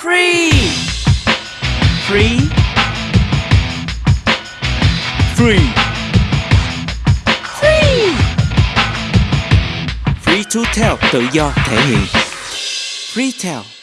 Free. Free. Free. Free. Free to tell tự do thể hiện. Free tell.